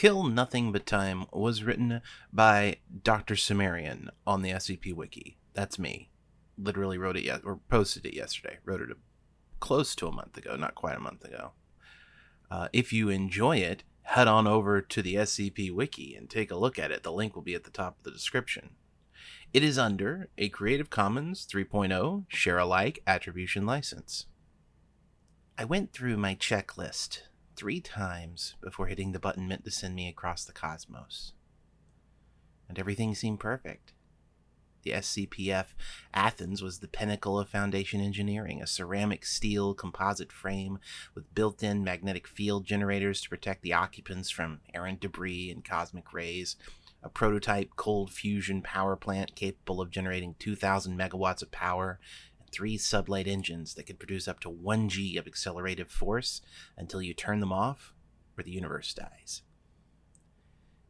Kill Nothing But Time was written by Dr. Sumerian on the SCP Wiki. That's me. Literally wrote it yet or posted it yesterday. Wrote it a, close to a month ago, not quite a month ago. Uh, if you enjoy it, head on over to the SCP Wiki and take a look at it. The link will be at the top of the description. It is under a Creative Commons 3.0 share alike attribution license. I went through my checklist three times before hitting the button meant to send me across the cosmos. And everything seemed perfect. The SCPF Athens was the pinnacle of Foundation engineering, a ceramic steel composite frame with built in magnetic field generators to protect the occupants from errant debris and cosmic rays, a prototype cold fusion power plant capable of generating 2,000 megawatts of power, three sublight engines that could produce up to 1 g of accelerative force until you turn them off or the universe dies.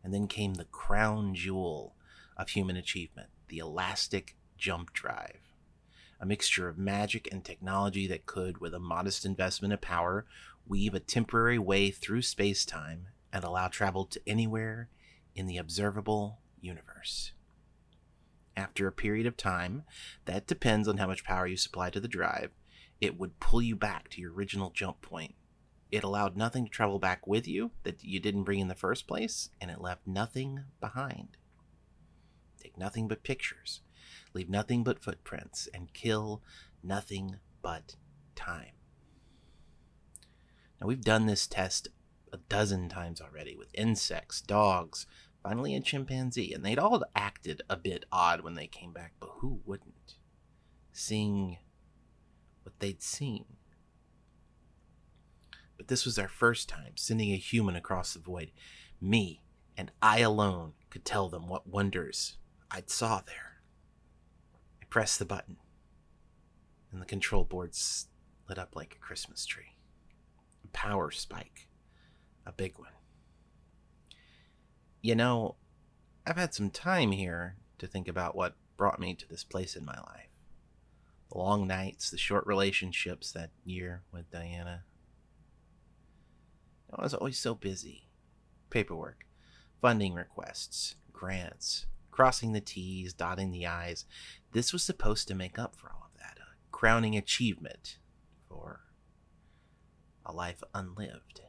And then came the crown jewel of human achievement the elastic jump drive. A mixture of magic and technology that could, with a modest investment of power, weave a temporary way through space time and allow travel to anywhere in the observable universe. After a period of time, that depends on how much power you supply to the drive, it would pull you back to your original jump point. It allowed nothing to travel back with you that you didn't bring in the first place, and it left nothing behind. Take nothing but pictures, leave nothing but footprints, and kill nothing but time. Now, we've done this test a dozen times already with insects, dogs, finally a chimpanzee, and they'd all acted a bit odd when they came back, but who wouldn't? Seeing what they'd seen. But this was our first time sending a human across the void. Me, and I alone, could tell them what wonders I'd saw there. I pressed the button, and the control board lit up like a Christmas tree. A power spike. A big one. You know, I've had some time here to think about what brought me to this place in my life. The long nights, the short relationships that year with Diana. I was always so busy. Paperwork, funding requests, grants, crossing the T's, dotting the I's. This was supposed to make up for all of that, a crowning achievement for a life unlived.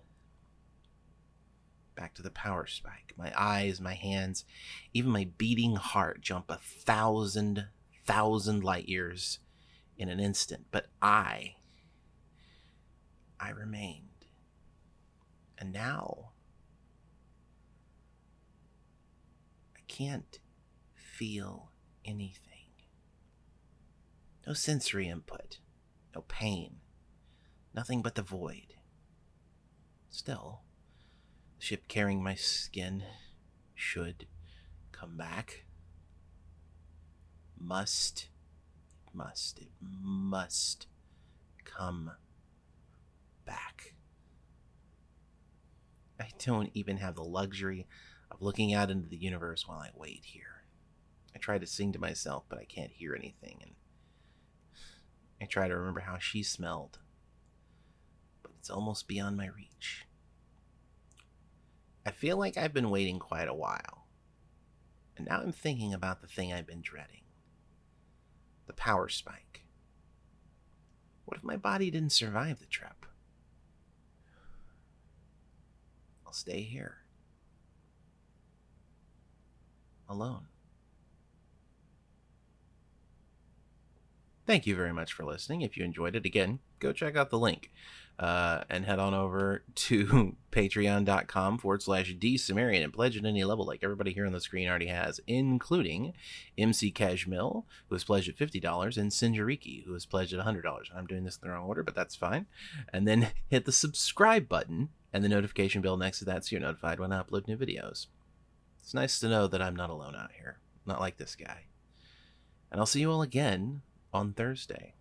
Back to the power spike. My eyes, my hands, even my beating heart jump a thousand, thousand light years in an instant. But I, I remained. And now, I can't feel anything. No sensory input, no pain, nothing but the void. Still, ship carrying my skin should come back. Must, must, it must come back. I don't even have the luxury of looking out into the universe while I wait here. I try to sing to myself, but I can't hear anything. And I try to remember how she smelled, but it's almost beyond my reach. Feel like I've been waiting quite a while, and now I'm thinking about the thing I've been dreading the power spike. What if my body didn't survive the trip? I'll stay here. Alone. Thank you very much for listening. If you enjoyed it, again, go check out the link uh, and head on over to patreon.com forward slash D Sumerian and pledge at any level, like everybody here on the screen already has, including MC Cashmill, who has pledged at $50, and Sinjariki, who has pledged at $100. I'm doing this in the wrong order, but that's fine. And then hit the subscribe button and the notification bell next to that so you're notified when I upload new videos. It's nice to know that I'm not alone out here, not like this guy. And I'll see you all again on Thursday.